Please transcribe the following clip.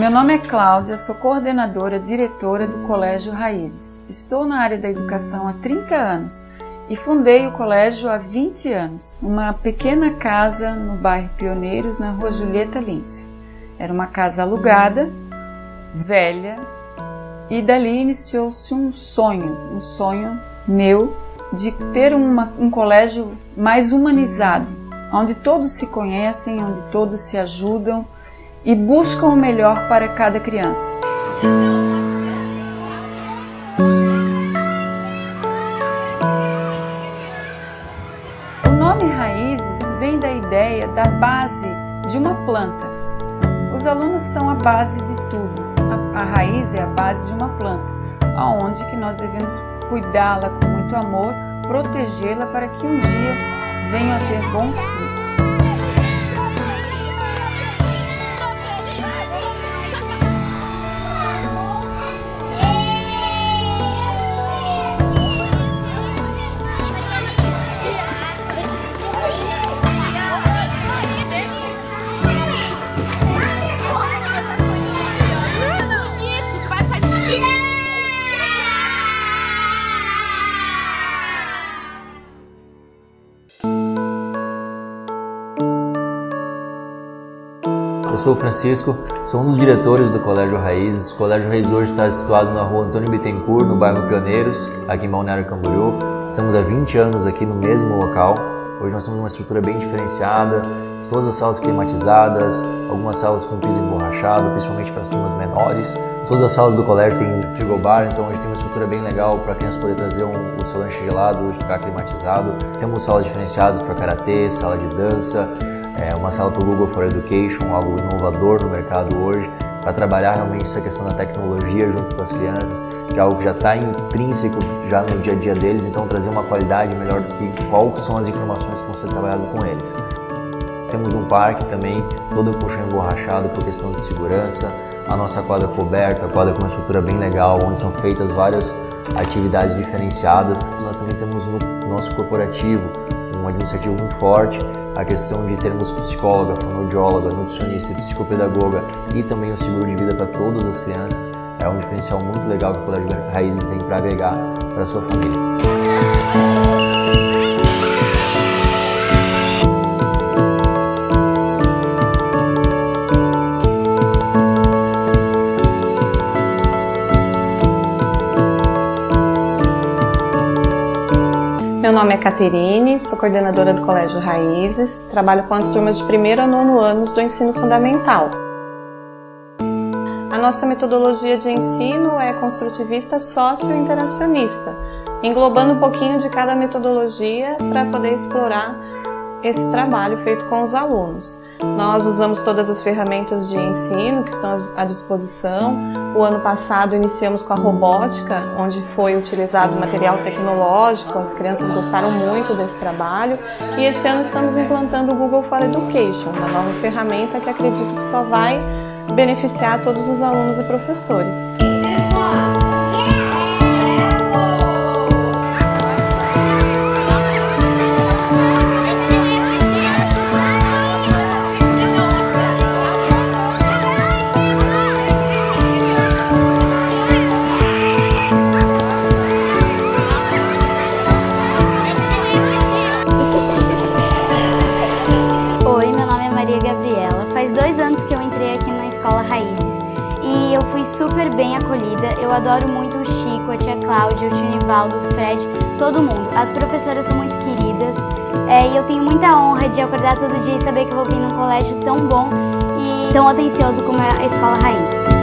Meu nome é Cláudia, sou coordenadora diretora do Colégio Raízes. Estou na área da educação há 30 anos e fundei o colégio há 20 anos, uma pequena casa no bairro Pioneiros, na rua Julieta Lins. Era uma casa alugada, velha, e dali iniciou-se um sonho, um sonho meu de ter uma, um colégio mais humanizado, onde todos se conhecem, onde todos se ajudam, e buscam o melhor para cada criança. O nome Raízes vem da ideia da base de uma planta. Os alunos são a base de tudo. A, a raiz é a base de uma planta, aonde que nós devemos cuidá-la com muito amor, protegê-la para que um dia venha a ter bons frutos. Eu sou o Francisco, sou um dos diretores do Colégio Raízes. O Colégio Raízes hoje está situado na rua Antônio Bittencourt, no bairro Pioneiros, aqui em Balneário Camboriú. Estamos há 20 anos aqui no mesmo local. Hoje nós temos uma estrutura bem diferenciada, todas as salas climatizadas, algumas salas com piso emborrachado, principalmente para as turmas menores. Todas as salas do colégio têm frigobar, então hoje tem uma estrutura bem legal para a criança poder trazer um, o seu lanche gelado, ficar climatizado. Temos salas diferenciadas para karatê, sala de dança, é uma sala para o Google for Education, algo inovador no mercado hoje, para trabalhar realmente essa questão da tecnologia junto com as crianças, que é algo que já está intrínseco já no dia a dia deles, então trazer uma qualidade melhor do que quais são as informações que vão ser trabalhadas com eles. Temos um parque também, todo colchão emborrachado por questão de segurança, a nossa quadra coberta, a quadra com uma estrutura bem legal, onde são feitas várias atividades diferenciadas. Nós também temos no nosso corporativo um administrativo muito forte, a questão de termos psicóloga, fonoaudióloga, nutricionista psicopedagoga e também o seguro de vida para todas as crianças é um diferencial muito legal que o Colégio Raízes tem para agregar para a sua família. Meu nome é Caterine, sou coordenadora do Colégio Raízes, trabalho com as turmas de primeiro a nono anos do ensino fundamental. A nossa metodologia de ensino é construtivista sócio-interacionista, englobando um pouquinho de cada metodologia para poder explorar esse trabalho feito com os alunos. Nós usamos todas as ferramentas de ensino que estão à disposição. O ano passado iniciamos com a robótica, onde foi utilizado material tecnológico, as crianças gostaram muito desse trabalho. E esse ano estamos implantando o Google for Education, uma nova ferramenta que acredito que só vai beneficiar todos os alunos e professores. Super bem acolhida. Eu adoro muito o Chico, a tia Cláudia, o tio Nivaldo, o Fred, todo mundo. As professoras são muito queridas é, e eu tenho muita honra de acordar todo dia e saber que eu vou vir num colégio tão bom e tão atencioso como é a Escola Raízes.